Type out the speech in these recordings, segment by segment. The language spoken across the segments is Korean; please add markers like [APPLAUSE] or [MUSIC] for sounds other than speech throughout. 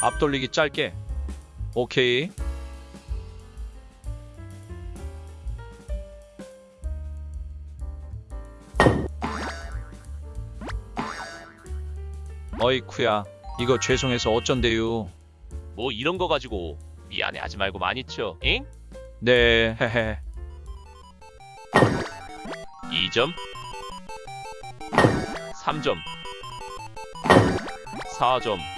앞돌리기 짧게. 오케이. 어이쿠야. 이거 죄송해서 어쩐대요. 뭐 이런 거 가지고 미안해 하지 말고 많이 쳐. 잉? 네, 헤헤. 2점 3점 4점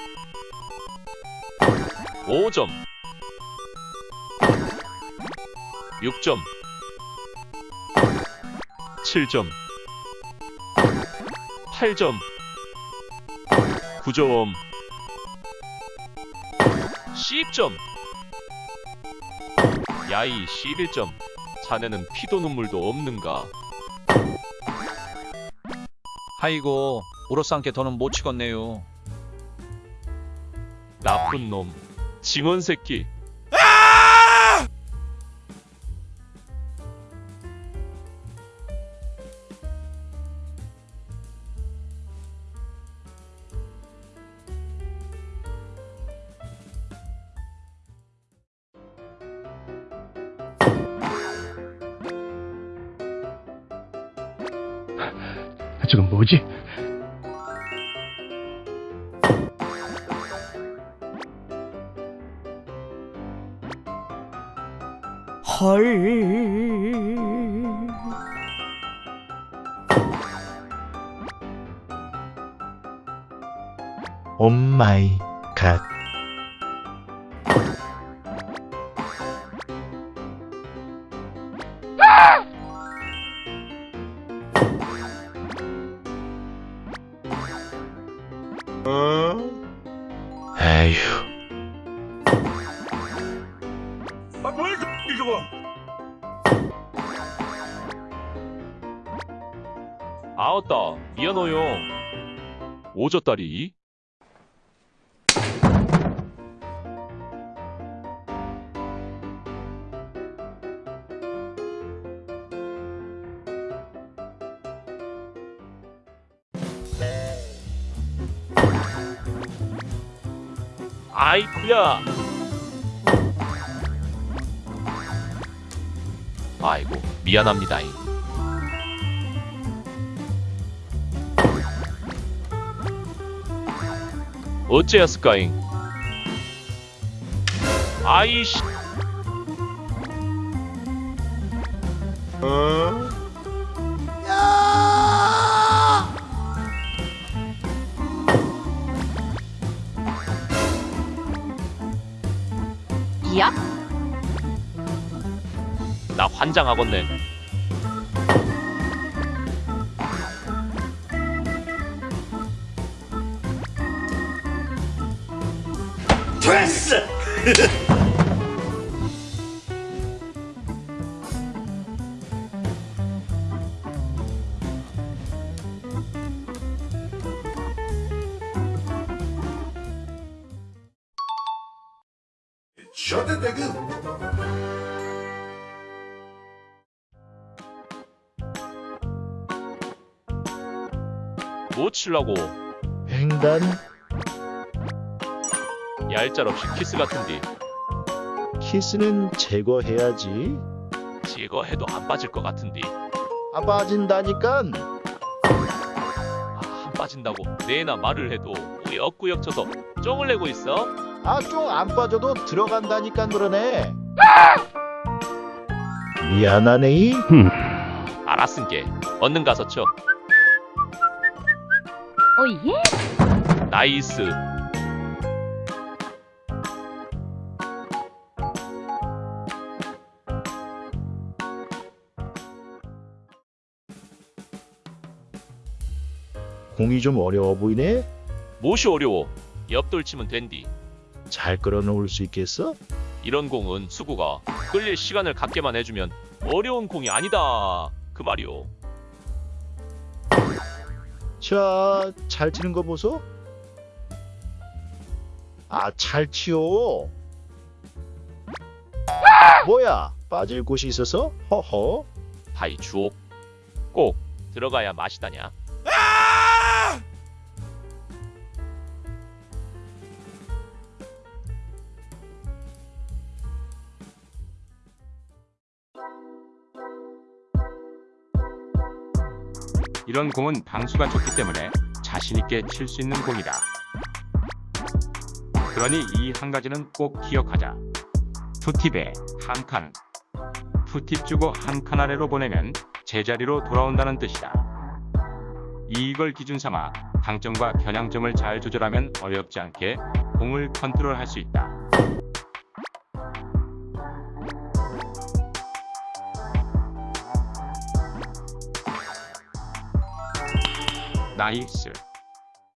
5점. 6점. 7점. 8점. 9점 10점. 야이 11점. 자네는 피도 눈물도 없는가? 아이고, 우로상께 더는 못 치겠네요. 나쁜 놈 징언 새끼 저건 뭐지? 헐. 오 마이 갓. 아웃다. 미안해요. 오졌다리. 아이쿠야 아이고 미안합니다잉 어째였을까잉? 아이씨. 야? 나 환장하겠네. [LAUGHS] 뭐 칠라고 횡단 얄짤 없이 키스 같은디 키스는 제거해야지. 제거해도 안 빠질 것 같은디 안 빠진다니깐. 아, 안 빠진다고 내나 말을 해도 꾸역꾸역 쳐서 쫑을 내고 있어 아좀안 빠져도 들어간다니까 그러네. 미안하네. 알았은 게 얼른 가서 쳐 오예? 나이스 공이 좀 어려워 보이네. 못이 어려워 옆돌 치면 된디 잘 끌어놓을 수 있겠어? 이런 공은 수구가 끌릴 시간을 갖게만 해주면 어려운 공이 아니다 그 말이오 자, 잘 치는 거 보소. 아, 잘 치요. 뭐야? 빠질 곳이 있어서? 허허. 하이 주옥 꼭 들어가야 맛이다냐 이런 공은 방수가 좋기 때문에 자신있게 칠 수 있는 공이다. 그러니 이 한 가지는 꼭 기억하자. two tip에 한 칸. two tip 주고 한 칸 아래로 보내면 제자리로 돌아온다는 뜻이다. 이걸 기준 삼아 당점과 겨냥점을 잘 조절하면 어렵지 않게 공을 컨트롤할 수 있다. nice.